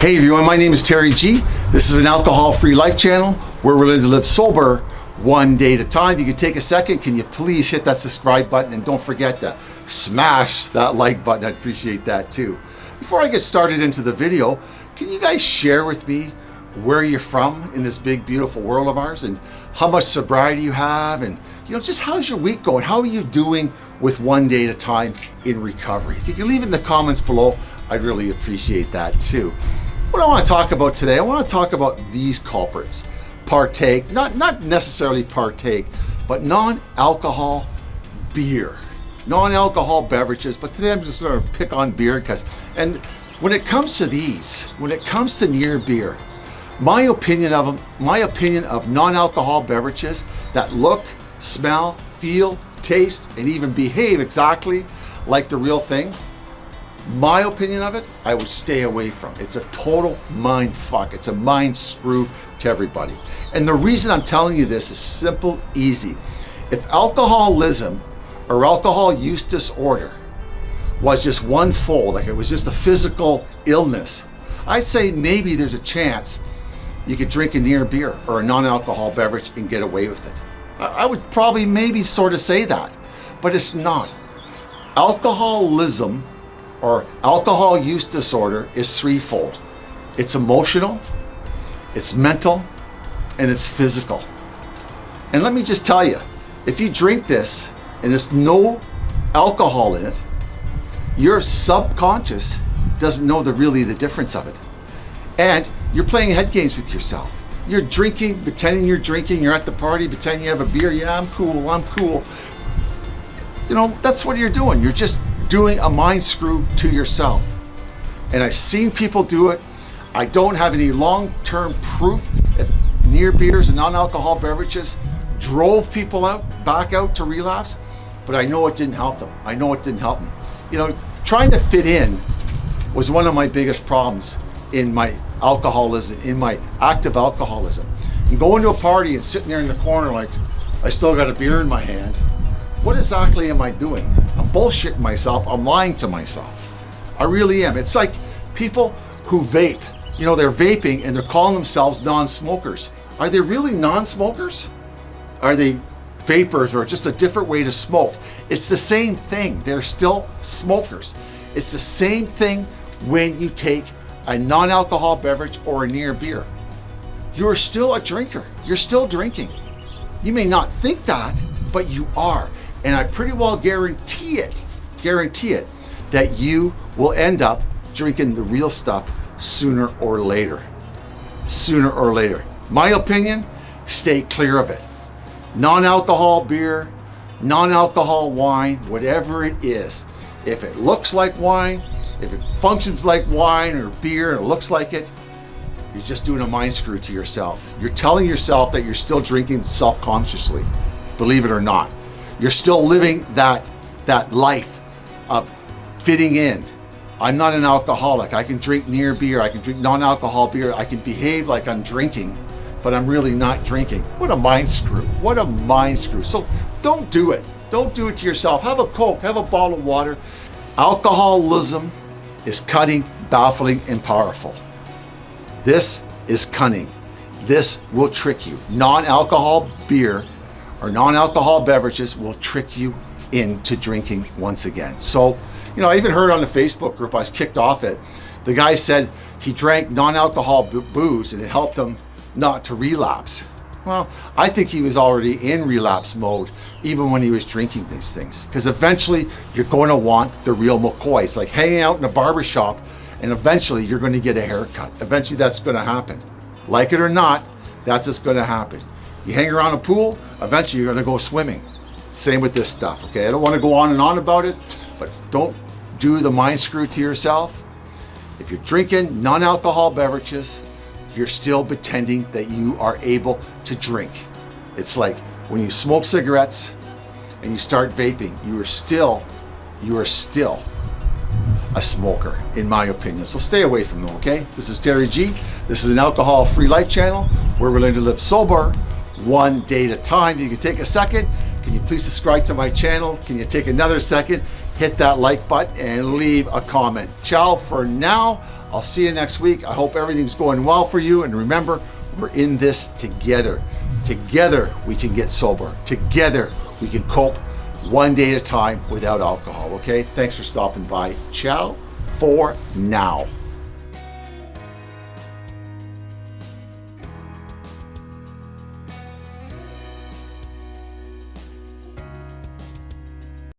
Hey everyone, my name is Terry G. This is an alcohol-free life channel where we're learning to live sober one day at a time. If you can take a second, can you please hit that subscribe button and don't forget to smash that like button. I'd appreciate that too. Before I get started into the video, can you guys share with me where you're from in this big, beautiful world of ours and how much sobriety you have and you know, just how's your week going? How are you doing with one day at a time in recovery? If you can leave it in the comments below, I'd really appreciate that too. What I want to talk about today, I want to talk about these culprits. Partake, not, not necessarily partake, but non-alcohol beer. Non-alcohol beverages, but today I'm just going to pick on beer because, and when it comes to these, when it comes to near beer, my opinion of them, my opinion of non-alcohol beverages that look, smell, feel, taste, and even behave exactly like the real thing, my opinion of it, I would stay away from. It's a total mind fuck. It's a mind screw to everybody. And the reason I'm telling you this is simple, easy. If alcoholism or alcohol use disorder was just one fold, like it was just a physical illness, I'd say maybe there's a chance you could drink a near beer or a non-alcohol beverage and get away with it. I would probably maybe sort of say that, but it's not. Alcoholism or alcohol use disorder is threefold. It's emotional, it's mental, and it's physical. And let me just tell you, if you drink this and there's no alcohol in it, your subconscious doesn't know the really the difference of it. And you're playing head games with yourself. You're drinking, pretending you're drinking, you're at the party, pretending you have a beer, yeah, I'm cool, I'm cool. You know, that's what you're doing. You're just doing a mind screw to yourself. And I've seen people do it. I don't have any long-term proof if near beers and non-alcohol beverages drove people out, back out to relapse, but I know it didn't help them. I know it didn't help them. You know, trying to fit in was one of my biggest problems in my alcoholism, in my active alcoholism. And going to a party and sitting there in the corner like, I still got a beer in my hand, what exactly am I doing? I'm bullshitting myself. I'm lying to myself. I really am. It's like people who vape. You know, they're vaping and they're calling themselves non-smokers. Are they really non-smokers? Are they vapers or just a different way to smoke? It's the same thing. They're still smokers. It's the same thing when you take a non-alcohol beverage or a near beer. You're still a drinker. You're still drinking. You may not think that, but you are. And I pretty well guarantee it, guarantee it, that you will end up drinking the real stuff sooner or later. Sooner or later. My opinion, stay clear of it. Non-alcohol beer, non-alcohol wine, whatever it is. If it looks like wine, if it functions like wine or beer and it looks like it, you're just doing a mind screw to yourself. You're telling yourself that you're still drinking self-consciously, believe it or not. You're still living that, that life of fitting in. I'm not an alcoholic. I can drink near beer. I can drink non-alcohol beer. I can behave like I'm drinking, but I'm really not drinking. What a mind screw. What a mind screw. So don't do it. Don't do it to yourself. Have a Coke, have a bottle of water. Alcoholism is cutting, baffling, and powerful. This is cunning. This will trick you. Non-alcohol beer or non-alcohol beverages will trick you into drinking once again. So, you know, I even heard on the Facebook group I was kicked off it. The guy said he drank non-alcohol booze and it helped him not to relapse. Well, I think he was already in relapse mode even when he was drinking these things. Because eventually you're going to want the real McCoy. It's like hanging out in a barber shop and eventually you're going to get a haircut. Eventually that's going to happen. Like it or not, that's just going to happen. You hang around a pool, eventually you're gonna go swimming. Same with this stuff, okay? I don't wanna go on and on about it, but don't do the mind screw to yourself. If you're drinking non-alcohol beverages, you're still pretending that you are able to drink. It's like when you smoke cigarettes and you start vaping, you are still, you are still a smoker, in my opinion. So stay away from them, okay? This is Terry G. This is an alcohol-free life channel where we're learning to live sober one day at a time. You can take a second. Can you please subscribe to my channel? Can you take another second? hit that like button and leave a comment. Ciao for now. I'll see you next week. I hope everything's going well for you. And remember, we're in this together. Together, we can get sober. Together, we can cope one day at a time without alcohol. Okay? Thanks for stopping by. Ciao for now.